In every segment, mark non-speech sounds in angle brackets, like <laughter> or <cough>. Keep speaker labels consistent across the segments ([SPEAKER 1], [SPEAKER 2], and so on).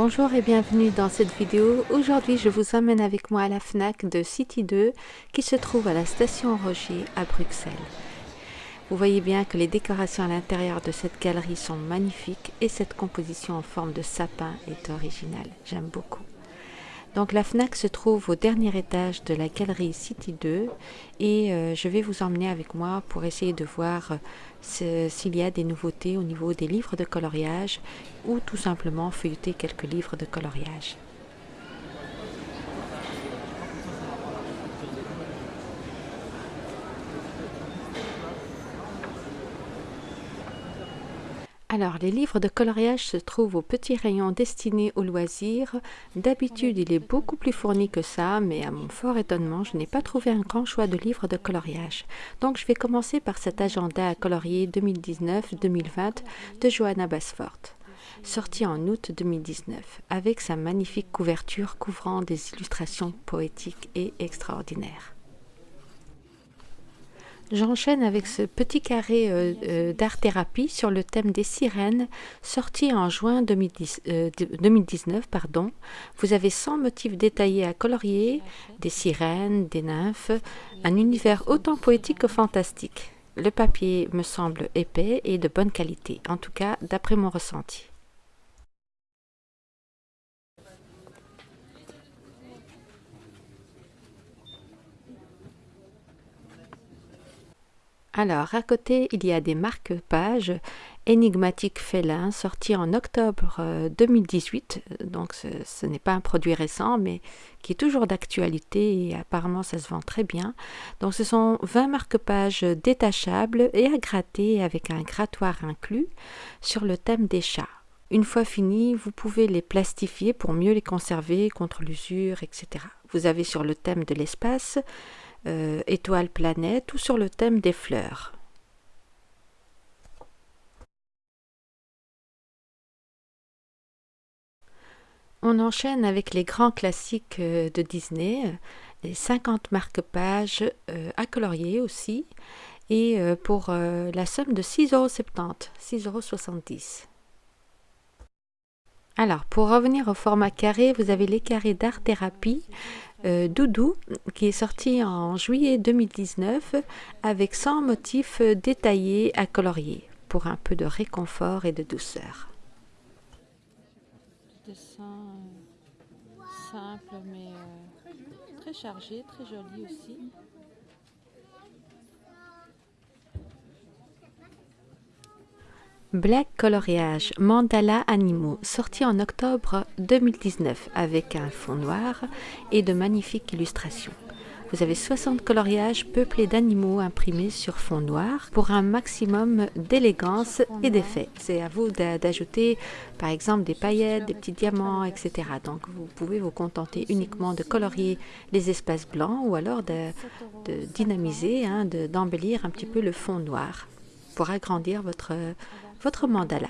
[SPEAKER 1] Bonjour et bienvenue dans cette vidéo. Aujourd'hui, je vous emmène avec moi à la FNAC de City 2 qui se trouve à la station Roger à Bruxelles. Vous voyez bien que les décorations à l'intérieur de cette galerie sont magnifiques et cette composition en forme de sapin est originale. J'aime beaucoup. Donc la FNAC se trouve au dernier étage de la galerie City 2 et euh, je vais vous emmener avec moi pour essayer de voir euh, s'il y a des nouveautés au niveau des livres de coloriage ou tout simplement feuilleter quelques livres de coloriage. Alors, les livres de coloriage se trouvent au petit rayon destiné aux loisirs. D'habitude, il est beaucoup plus fourni que ça, mais à mon fort étonnement, je n'ai pas trouvé un grand choix de livres de coloriage. Donc, je vais commencer par cet agenda à colorier 2019-2020 de Johanna Basford sorti en août 2019, avec sa magnifique couverture couvrant des illustrations poétiques et extraordinaires. J'enchaîne avec ce petit carré euh, euh, d'art-thérapie sur le thème des sirènes, sorti en juin 2019. Euh, pardon. Vous avez 100 motifs détaillés à colorier, des sirènes, des nymphes, un univers autant poétique que fantastique. Le papier me semble épais et de bonne qualité, en tout cas d'après mon ressenti. Alors, à côté, il y a des marque-pages énigmatiques félins sortis en octobre 2018. Euh, Donc, ce, n'est pas un produit récent, mais qui est toujours d'actualité et apparemment ça se vend très bien. Donc, ce sont 20 marque-pages détachables et à gratter avec un grattoir inclus sur le thème des chats. Une fois finis, vous pouvez les plastifier pour mieux les conserver contre l'usure, etc. Vous avez sur le thème de l'espace euh, étoile planète ou sur le thème des fleurs. On enchaîne avec les grands classiques euh, de Disney, les 50 marque-pages euh, à colorier aussi, et pour la somme de 6,70€, 6,70€. Alors, pour revenir au format carré, vous avez les carrés d'art-thérapie euh, Doudou, qui est sorti en juillet 2019 avec 100 motifs détaillés à colorier pour un peu de réconfort et de douceur. Black Coloriage Mandala Animaux, sorti en octobre 2019 avec un fond noir et de magnifiques illustrations. Vous avez 60 coloriages peuplés d'animaux imprimés sur fond noir pour un maximum d'élégance et d'effet. C'est à vous d'ajouter par exemple des paillettes, des petits diamants, etc. Donc vous pouvez vous contenter uniquement de colorier les espaces blancs ou alors de, dynamiser, hein, d'embellir un petit peu le fond noir pour agrandir votre votre mandala.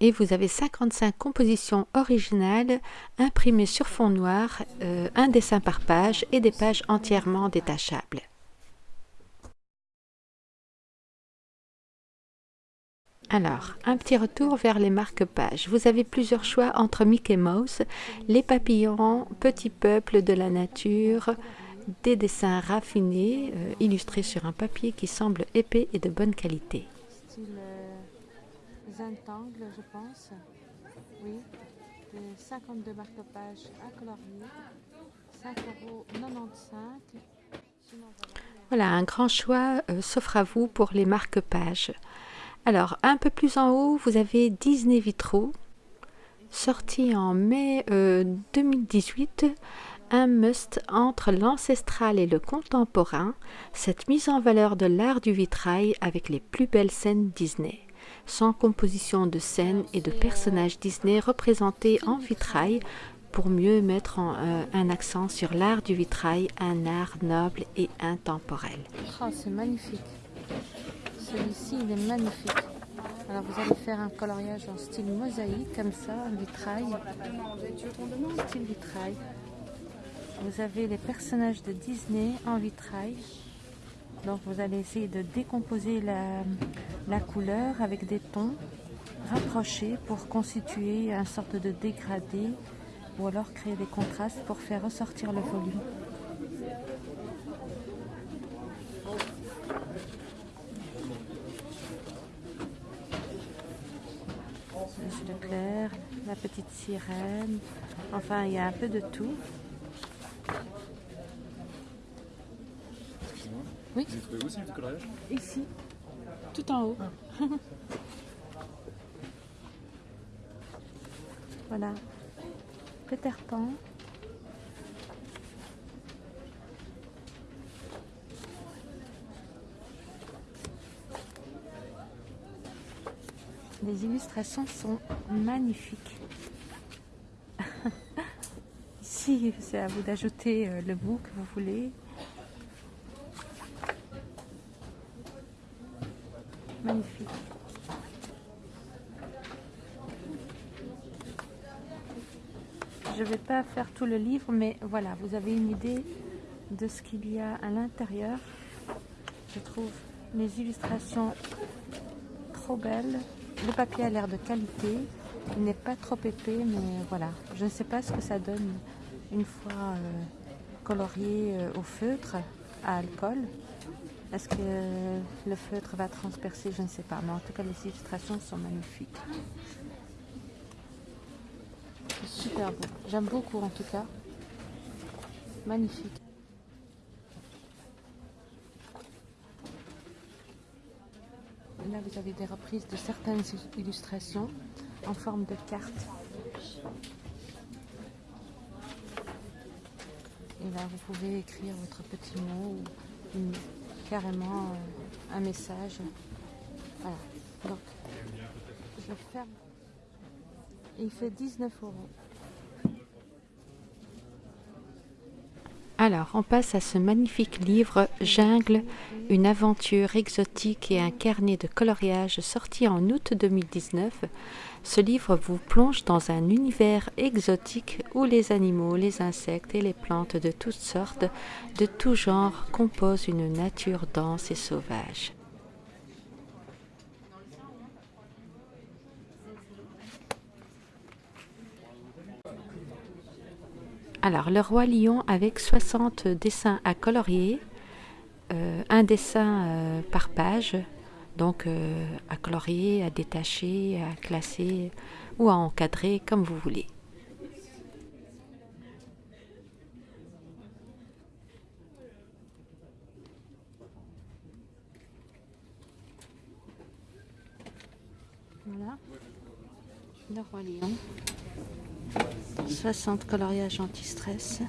[SPEAKER 1] Et vous avez 55 compositions originales imprimées sur fond noir, euh, un dessin par page et des pages entièrement détachables. Alors, un petit retour vers les marque-pages. Vous avez plusieurs choix entre Mickey Mouse, les papillons, Petit peuple de la nature, des dessins raffinés euh, illustrés sur un papier qui semble épais et de bonne qualité zintangle, je pense. Oui, 52 marque-pages à colorier, 5,95 Voilà, un grand choix euh, s'offre à vous pour les marque-pages. Alors, un peu plus en haut, vous avez Disney Vitraux, sorti en mai 2018 euh, un must entre l'ancestral et le contemporain, cette mise en valeur de l'art du vitrail avec les plus belles scènes Disney sans composition de scènes et de personnages Disney représentés en vitrail pour mieux mettre euh, un accent sur l'art du vitrail, un art noble et intemporel.
[SPEAKER 2] Oh, c'est magnifique. Celui-ci, il est magnifique. Alors vous allez faire un coloriage en style mosaïque, comme ça, en vitrail. Style vitrail. Vous avez les personnages de Disney en vitrail. Donc vous allez essayer de décomposer la, couleur avec des tons rapprocher pour constituer une sorte de dégradé ou alors créer des contrastes pour faire ressortir le volume. Le clair, la petite sirène, enfin il y a un peu de tout.
[SPEAKER 3] Oui. Vous trouvé aussi le coloriage
[SPEAKER 2] Ici, tout en haut. <laughs> voilà. Peter Pan. Les illustrations sont magnifiques. C'est à vous d'ajouter euh, le bout que vous voulez. Magnifique. Je ne vais pas faire tout le livre, mais voilà, vous avez une idée de ce qu'il y a à l'intérieur. Je trouve les illustrations trop belles. Le papier a l'air de qualité. Il n'est pas trop épais, mais voilà. Je ne sais pas ce que ça donne une fois euh, colorié euh, au feutre, à alcool. Est-ce que le feutre va transpercer? Je ne sais pas. Mais en tout cas, les illustrations sont magnifiques. Super beau. J'aime beaucoup en tout cas. Magnifique. Là, vous avez des reprises de certaines illustrations en forme de cartes. Et là, vous pouvez écrire votre petit mot ou carrément euh, un message. Voilà. Donc, je ferme. Il fait 19 euros.
[SPEAKER 1] Alors, on passe à ce magnifique livre Jungle, une aventure exotique et un carnet de coloriage sorti en août 2019. Ce livre vous plonge dans un univers exotique où les animaux, les insectes et les plantes de toutes sortes, de tout genre, composent une nature dense et sauvage. Alors, le roi lion avec 60 dessins à colorier, euh, un dessin euh, par page, donc euh, à colorier, à détacher, à classer ou à encadrer comme vous voulez.
[SPEAKER 2] Voilà, le roi lion. 60 coloriages anti-stress,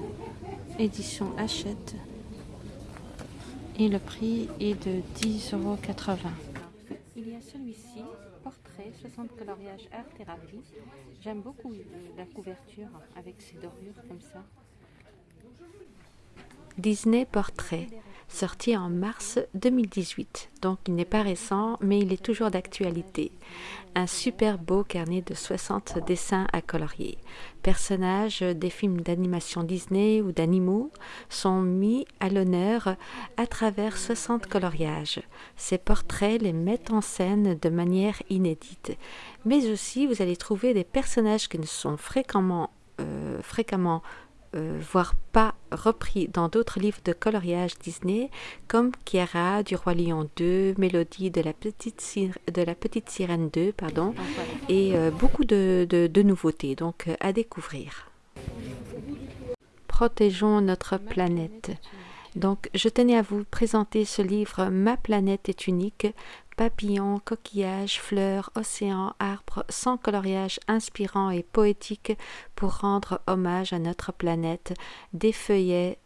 [SPEAKER 2] édition Hachette. Et le prix est de 10,80 euros. Il y a celui-ci, portrait, 60 coloriages art thérapie. J'aime beaucoup la couverture avec ses dorures comme ça.
[SPEAKER 1] Disney Portrait, sorti en mars 2018. Donc il n'est pas récent, mais il est toujours d'actualité. Un super beau carnet de 60 dessins à colorier. Personnages des films d'animation Disney ou d'animaux sont mis à l'honneur à travers 60 coloriages. Ces portraits les mettent en scène de manière inédite. Mais aussi, vous allez trouver des personnages qui ne sont fréquemment, euh, fréquemment euh, voire pas repris dans d'autres livres de coloriage Disney comme Kiara du Roi Lion 2, Mélodie de la Petite, Sirène 2, pardon, et euh, beaucoup de, de, nouveautés, donc euh, à découvrir. Protégeons notre planète. Donc, je tenais à vous présenter ce livre Ma planète est unique papillons, coquillages, fleurs, océans, arbres, sans coloriage inspirant et poétique pour rendre hommage à notre planète, des feuillets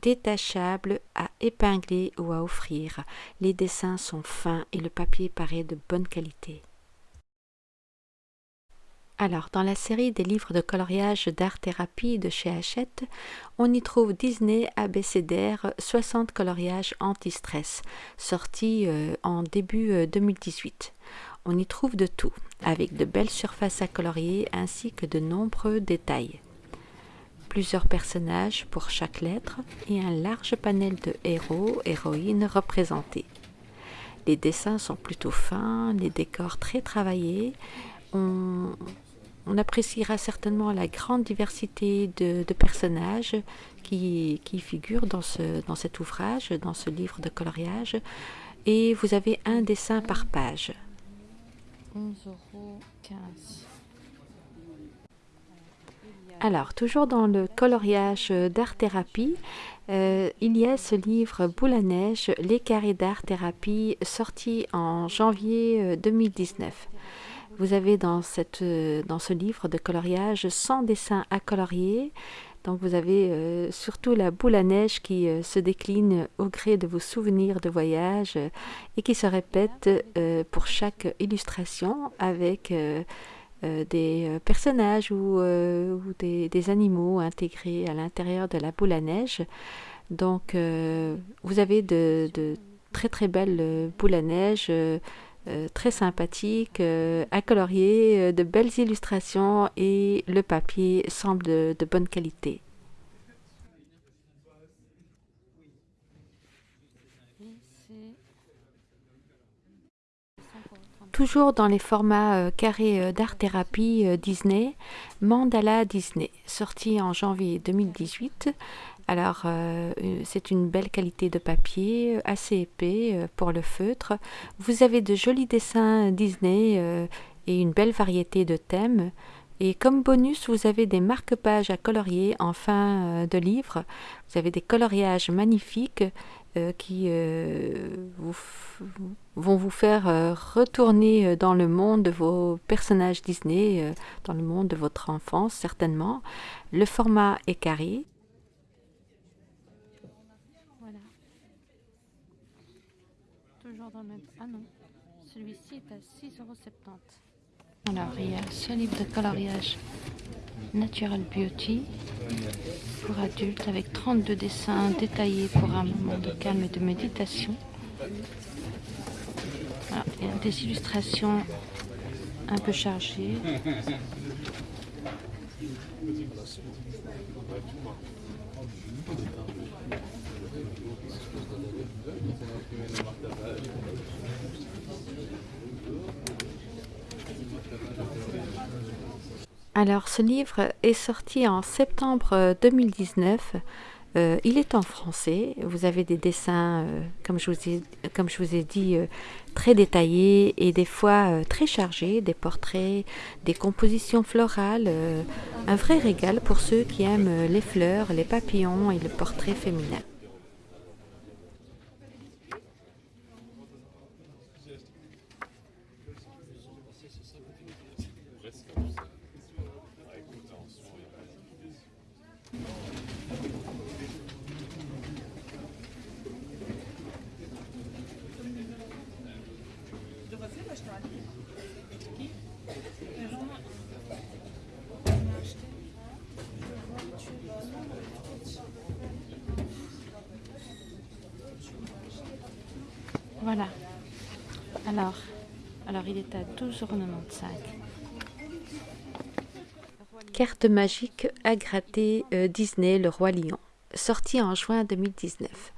[SPEAKER 1] détachables à épingler ou à offrir. Les dessins sont fins et le papier paraît de bonne qualité. Alors, dans la série des livres de coloriage d'art-thérapie de chez Hachette, on y trouve Disney ABCDR 60 coloriages anti-stress, sorti euh, en début 2018. Euh, on y trouve de tout, avec de belles surfaces à colorier ainsi que de nombreux détails. Plusieurs personnages pour chaque lettre et un large panel de héros, héroïnes représentés. Les dessins sont plutôt fins, les décors très travaillés. On, appréciera certainement la grande diversité de, personnages qui, figurent dans, ce, dans cet ouvrage, dans ce livre de coloriage. Et vous avez un dessin par page. 11,15 alors, toujours dans le coloriage d'art-thérapie, euh, il y a ce livre Boule à neige, les carrés d'art-thérapie, sorti en janvier 2019. Euh, Vous avez euh, dans ce livre de coloriage 100 dessins à colorier. Donc vous avez surtout la boule à neige qui se décline au gré de vos souvenirs de voyage et qui se répète pour chaque illustration avec euh, des euh, personnages ou, euh, des, animaux intégrés à l'intérieur de la boule à neige. Donc, vous avez de, très très belles boules à neige. Très sympathiques, à colorier, de belles illustrations et le papier semble de bonne qualité. toujours dans les formats euh, carrés euh, d'art-thérapie euh, Disney, Mandala Disney, sorti en janvier 2018. Alors, c'est une belle qualité de papier, assez épais pour le feutre. Vous avez de jolis dessins Disney et une belle variété de thèmes. Et comme bonus, vous avez des marque-pages à colorier en fin de livre. Vous avez des coloriages magnifiques euh, qui euh, vont vous faire euh, retourner dans le monde de vos personnages Disney, dans le monde de votre enfance certainement. Le format est carré.
[SPEAKER 2] Voilà. Ah non, celui-ci est à 6,70€. Alors, il y a ce livre de coloriage Natural Beauty pour adultes avec 32 dessins détaillés pour un moment de calme et de méditation. il y a des illustrations un peu chargées.
[SPEAKER 1] Alors, ce livre est sorti en septembre 2019. Euh, euh, il est en français. Vous avez des dessins, euh, comme, je vous ai, comme je vous ai dit, très détaillés et des fois très chargés, des portraits, des compositions florales. un vrai régal pour ceux qui aiment les fleurs, les papillons et le portrait féminin.
[SPEAKER 2] Voilà. Alors, alors il est à 12,95€.
[SPEAKER 1] Carte magique à gratter euh, Disney Le Roi Lion, sorti en juin 2019.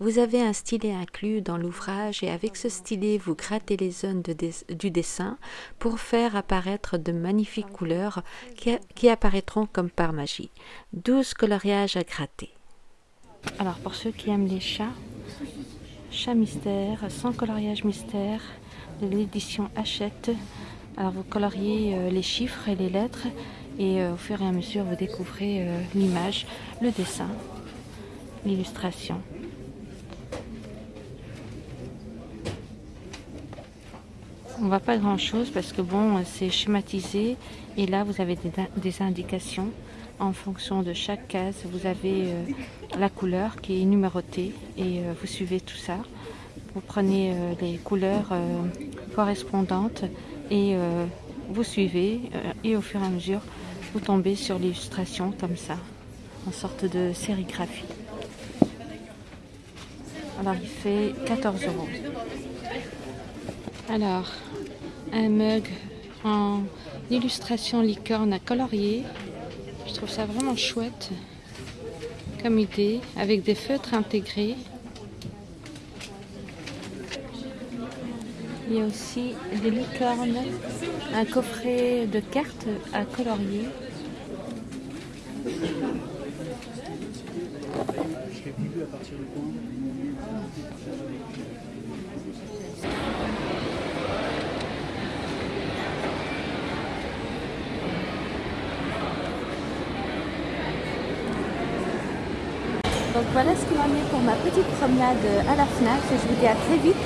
[SPEAKER 1] Vous avez un stylet inclus dans l'ouvrage et avec ce stylet, vous grattez les zones du dessin pour faire apparaître de magnifiques couleurs qui, qui apparaîtront comme par magie. 12 coloriages à gratter.
[SPEAKER 2] Alors pour ceux qui aiment les chats, Chat mystère, sans coloriage mystère, de l'édition Hachette. Alors vous coloriez euh, les chiffres et les lettres et euh, au fur et à mesure vous découvrez euh, l'image, le dessin, l'illustration. On voit pas grand chose parce que bon c'est schématisé et là vous avez des indications en fonction de chaque case, vous avez euh, la couleur qui est numérotée et euh, vous suivez tout ça. Vous prenez euh, les couleurs correspondantes et vous suivez et au fur et à mesure, vous tombez sur l'illustration comme ça, en sorte de sérigraphie. Alors il fait 14 euros. Alors, un mug en illustration licorne à colorier je trouve ça vraiment chouette comme idée, avec des feutres intégrés. Il y a aussi des licornes, un coffret de cartes à colorier. Donc voilà ce qu'il en est pour ma petite promenade à la FNAC. Je vous dis à très vite